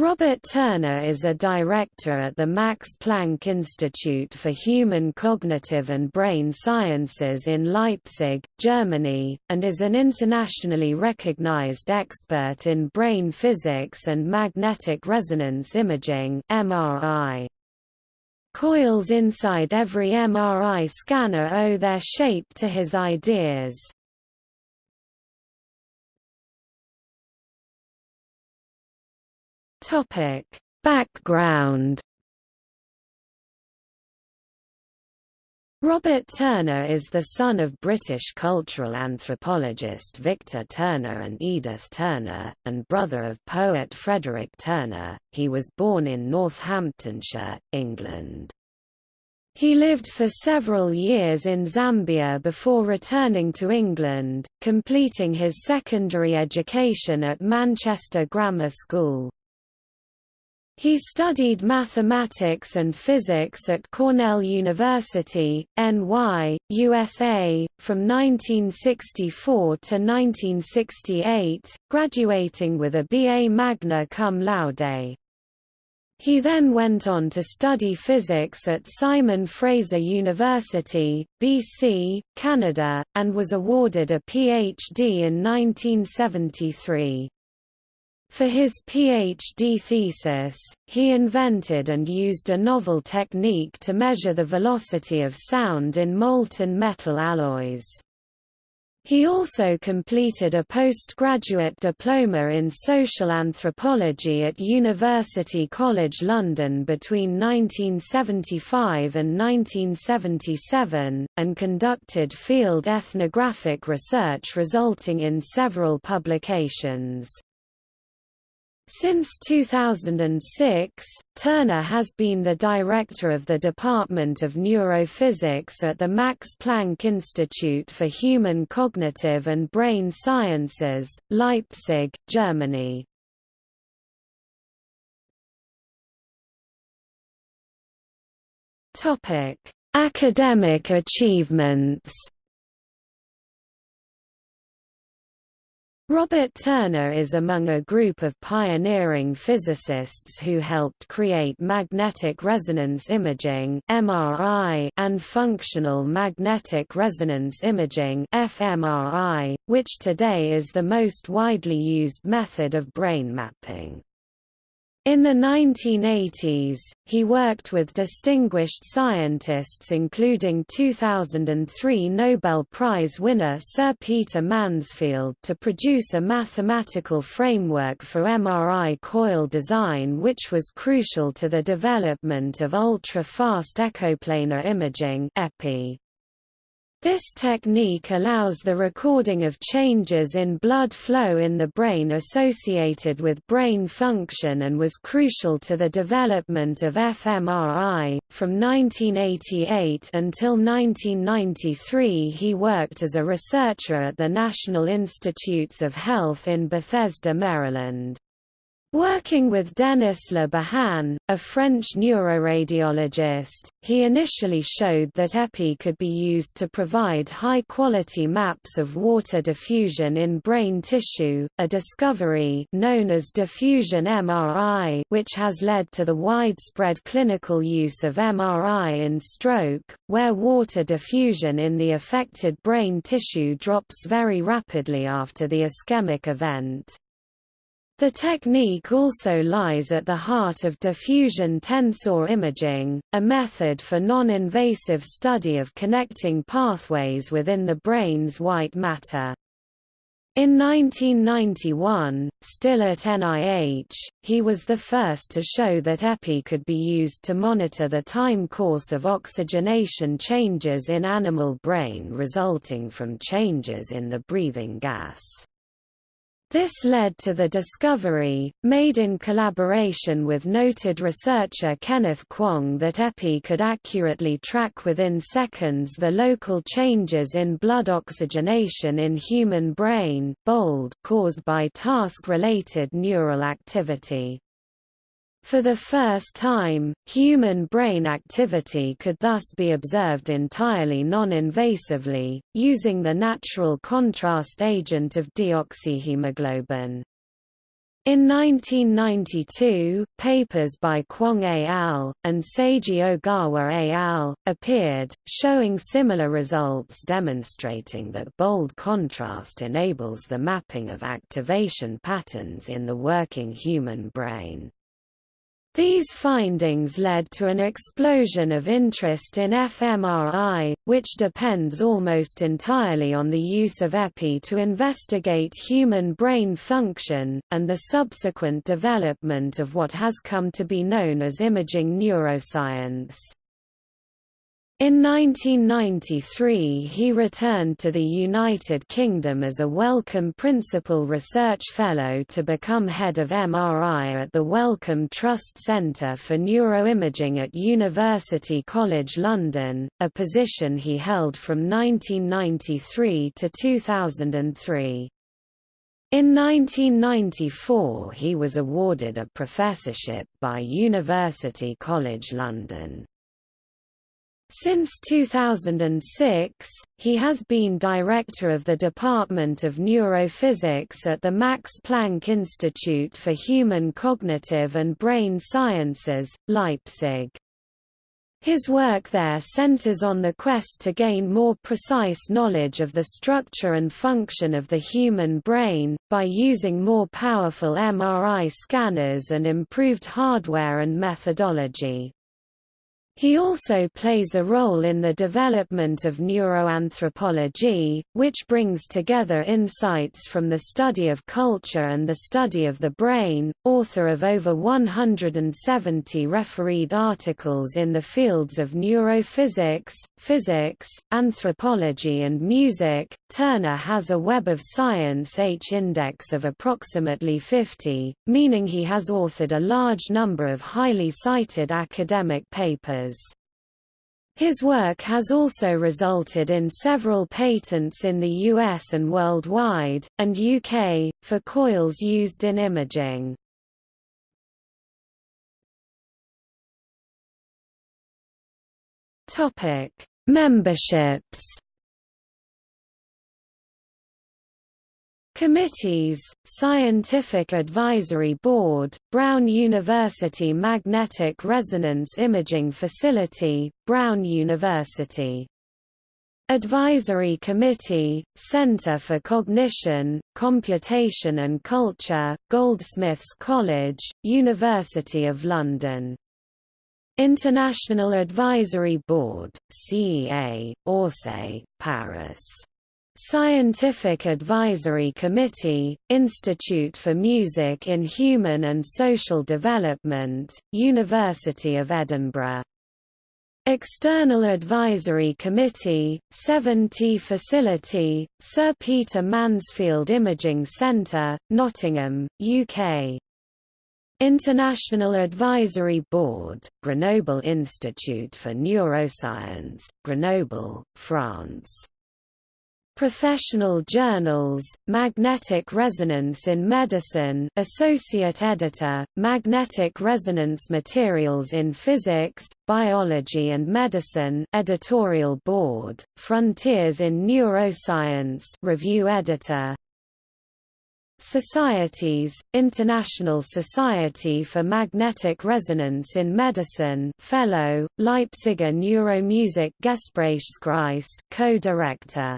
Robert Turner is a director at the Max Planck Institute for Human Cognitive and Brain Sciences in Leipzig, Germany, and is an internationally recognized expert in brain physics and magnetic resonance imaging MRI. Coils inside every MRI scanner owe their shape to his ideas. Topic: Background Robert Turner is the son of British cultural anthropologist Victor Turner and Edith Turner, and brother of poet Frederick Turner. He was born in Northamptonshire, England. He lived for several years in Zambia before returning to England, completing his secondary education at Manchester Grammar School. He studied mathematics and physics at Cornell University, NY, USA, from 1964 to 1968, graduating with a BA magna cum laude. He then went on to study physics at Simon Fraser University, BC, Canada, and was awarded a PhD in 1973. For his PhD thesis, he invented and used a novel technique to measure the velocity of sound in molten metal alloys. He also completed a postgraduate diploma in social anthropology at University College London between 1975 and 1977, and conducted field ethnographic research resulting in several publications. Since 2006, Turner has been the director of the Department of Neurophysics at the Max Planck Institute for Human Cognitive and Brain Sciences, Leipzig, Germany. Academic achievements Robert Turner is among a group of pioneering physicists who helped create magnetic resonance imaging (MRI) and functional magnetic resonance imaging (fMRI), which today is the most widely used method of brain mapping. In the 1980s, he worked with distinguished scientists including 2003 Nobel Prize winner Sir Peter Mansfield to produce a mathematical framework for MRI coil design which was crucial to the development of ultra-fast echoplanar imaging EPI. This technique allows the recording of changes in blood flow in the brain associated with brain function and was crucial to the development of fMRI. From 1988 until 1993, he worked as a researcher at the National Institutes of Health in Bethesda, Maryland. Working with Denis Le Bihan, a French neuroradiologist, he initially showed that EPI could be used to provide high-quality maps of water diffusion in brain tissue, a discovery known as diffusion MRI which has led to the widespread clinical use of MRI in stroke, where water diffusion in the affected brain tissue drops very rapidly after the ischemic event. The technique also lies at the heart of diffusion tensor imaging, a method for non-invasive study of connecting pathways within the brain's white matter. In 1991, still at NIH, he was the first to show that EPI could be used to monitor the time course of oxygenation changes in animal brain resulting from changes in the breathing gas. This led to the discovery, made in collaboration with noted researcher Kenneth Kwong that EPI could accurately track within seconds the local changes in blood oxygenation in human brain bold caused by task-related neural activity. For the first time, human brain activity could thus be observed entirely non-invasively, using the natural contrast agent of deoxyhemoglobin. In 1992, papers by Kwong et al. and Seiji Ogawa et al. appeared, showing similar results demonstrating that bold contrast enables the mapping of activation patterns in the working human brain. These findings led to an explosion of interest in fMRI, which depends almost entirely on the use of EPI to investigate human brain function, and the subsequent development of what has come to be known as imaging neuroscience. In 1993 he returned to the United Kingdom as a Wellcome Principal Research Fellow to become head of MRI at the Wellcome Trust Centre for Neuroimaging at University College London, a position he held from 1993 to 2003. In 1994 he was awarded a professorship by University College London. Since 2006, he has been director of the Department of Neurophysics at the Max Planck Institute for Human Cognitive and Brain Sciences, Leipzig. His work there centers on the quest to gain more precise knowledge of the structure and function of the human brain, by using more powerful MRI scanners and improved hardware and methodology. He also plays a role in the development of neuroanthropology, which brings together insights from the study of culture and the study of the brain, author of over 170 refereed articles in the fields of neurophysics, physics, anthropology and music. Turner has a Web of Science H index of approximately 50, meaning he has authored a large number of highly cited academic papers. His work has also resulted in several patents in the US and worldwide, and UK, for coils used in imaging. Memberships Committees, Scientific Advisory Board, Brown University Magnetic Resonance Imaging Facility, Brown University. Advisory Committee, Center for Cognition, Computation and Culture, Goldsmiths College, University of London. International Advisory Board, CEA, Orsay, Paris. Scientific Advisory Committee, Institute for Music in Human and Social Development, University of Edinburgh. External Advisory Committee, 7T Facility, Sir Peter Mansfield Imaging Centre, Nottingham, UK. International Advisory Board, Grenoble Institute for Neuroscience, Grenoble, France. Professional Journals, Magnetic Resonance in Medicine Associate Editor, Magnetic Resonance Materials in Physics, Biology and Medicine Editorial Board, Frontiers in Neuroscience Review Editor. Societies, International Society for Magnetic Resonance in Medicine Fellow, Leipziger Neuromusik Gesprächskreis co-director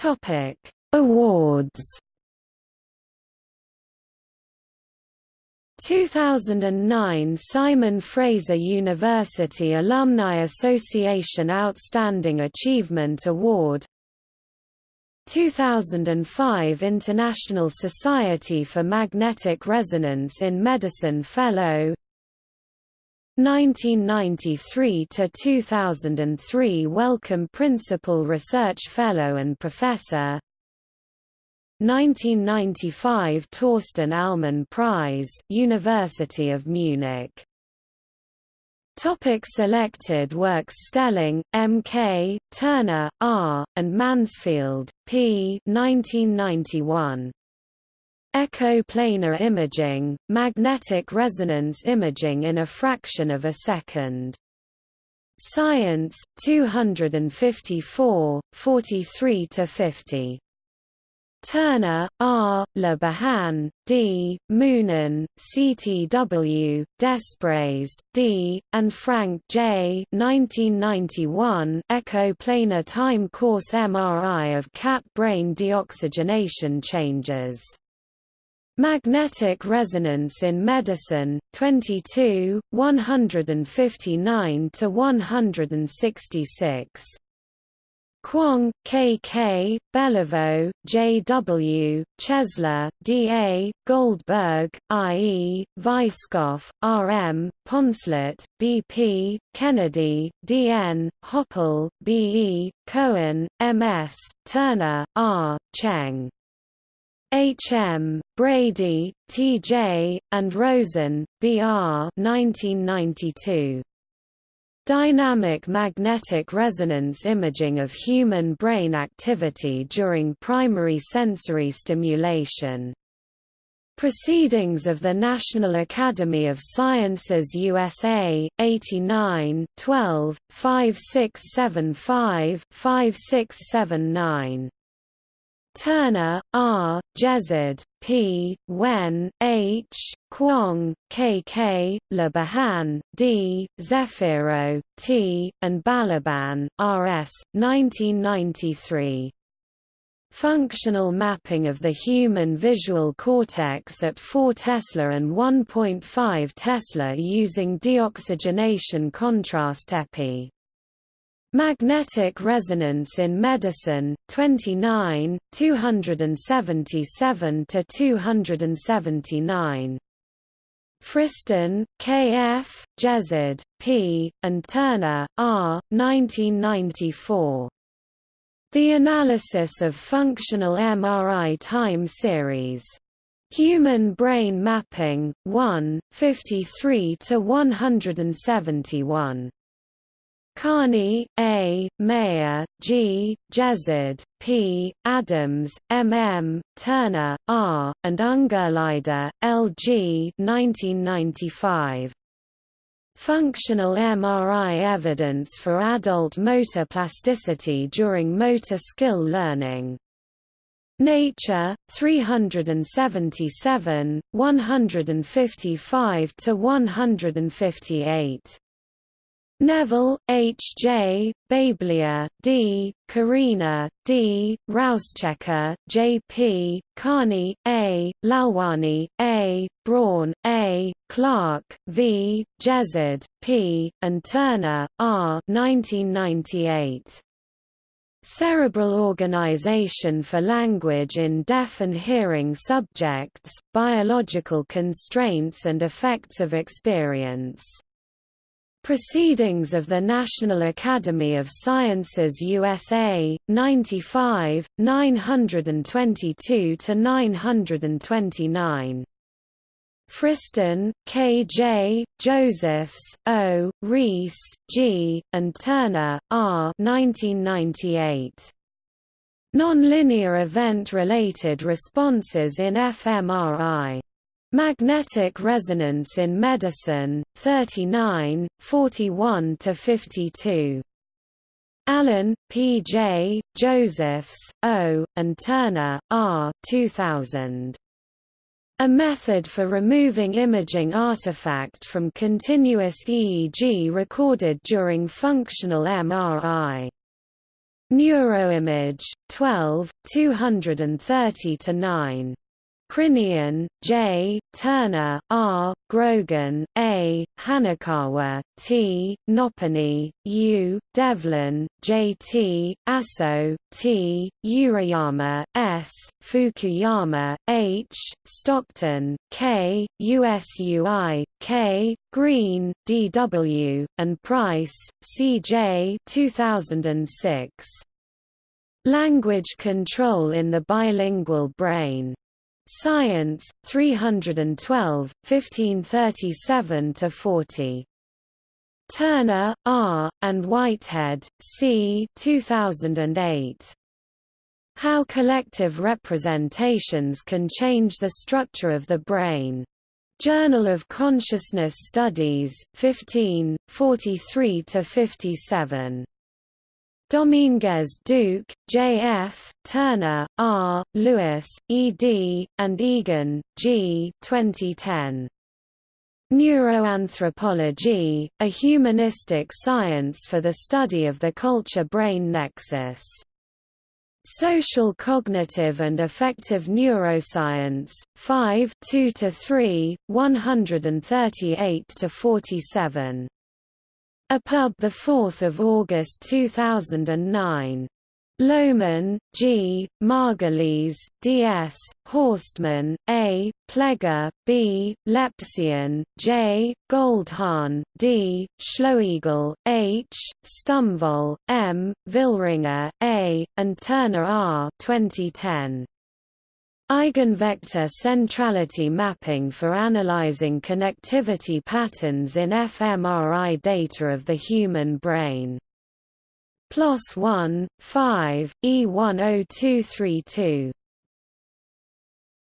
Topic: Awards. 2009 Simon Fraser University Alumni Association Outstanding Achievement Award 2005 International Society for Magnetic Resonance in Medicine Fellow 1993 to 2003 Wellcome Principal Research Fellow and Professor 1995 Torsten Ahlmann Prize University of Munich Topic selected works Stehling, M.K., Turner, R., and Mansfield, P. 1991. Echo-planar imaging, magnetic resonance imaging in a fraction of a second. Science, 254, 43–50. Turner, R., Le Bihan, D., Moonen, CTW, Desprez, D., and Frank J. 1991 Echo-planar time course MRI of cat brain deoxygenation changes. Magnetic resonance in medicine, 22, 159 to 166. Kwong, K. K., Belliveau, J. W., Chesler, D. A., Goldberg, I. E., Weisskoff, R. M., Poncelet, B. P., Kennedy, D. N., Hoppel, B. E., Cohen, M. S., Turner, R., Cheng. H. M., Brady, T. J., and Rosen, B. R. 1992. Dynamic magnetic resonance imaging of human brain activity during primary sensory stimulation. Proceedings of the National Academy of Sciences USA, 89 12, 5675 5679 Turner, R., Jezzard, P., Wen, H., Kwong, K. K., D., Zeffiro, T., and Balaban, R. S., 1993. Functional mapping of the human visual cortex at 4 Tesla and 1.5 Tesla using deoxygenation contrast epi. Magnetic Resonance in Medicine, 29, 277 to 279. Friston, K. F., Jezzard, P., and Turner, R. 1994. The Analysis of Functional MRI Time Series. Human Brain Mapping, 1, 53 to 171. Karni, A., Meyer, G., Jezzard, P., Adams, M. M., Turner, R., and Ungerleider, L. G. 1995. Functional MRI evidence for adult motor plasticity during motor skill learning. Nature, 377, 155 to 158. Neville, H. J., Baeblia, D., Corina, D., Rauschecker, J. P., Karni, A., Lalwani, A., Braun, A., Clark, V., Jezzard, P., and Turner, R. 1998. Cerebral Organization for Language in Deaf and Hearing Subjects, Biological Constraints and Effects of Experience Proceedings of the National Academy of Sciences USA, 95, 922–929. Friston, K. J., Josephs, O., Rees, G., and Turner, R. 1998. Nonlinear event-related responses in fMRI. Magnetic Resonance in Medicine, 39, 41–52. Allen, P. J., Josephs, O., and Turner, R. 2000. A method for removing imaging artifact from continuous EEG recorded during functional MRI. Neuroimage, 12, 230–9. Crinion, J., Turner, R., Grogan, A., Hanakawa, T., Noppeney, U., Devlin, J. T., Aso, T., Urayama, S., Fukuyama, H., Stockton, K., USUI, K., Green, D. W., and Price, C. J. 2006. Language Control in the Bilingual Brain Science, 312, 1537–40. Turner, R., and Whitehead, C. 2008. How Collective Representations Can Change the Structure of the Brain. Journal of Consciousness Studies, 15, 43–57. Dominguez Duque, J. F., Turner, R., Lewis, E. D., and Egan, G. 2010. Neuroanthropology, a humanistic science for the study of the culture-brain nexus. Social Cognitive and Affective Neuroscience, 5 2–3, 138–47. EPUB 4 August 2009. Lohmann, G., Margulies, D. S., Horstmann, A., Pleger, B., Lepsien, J., Goldhahn, D., Schloegl, H., Stumvoll, M., Villringer, A., and Turner R. 2010. Eigenvector centrality mapping for analyzing connectivity patterns in fMRI data of the human brain. PLOS 1, 5, E10232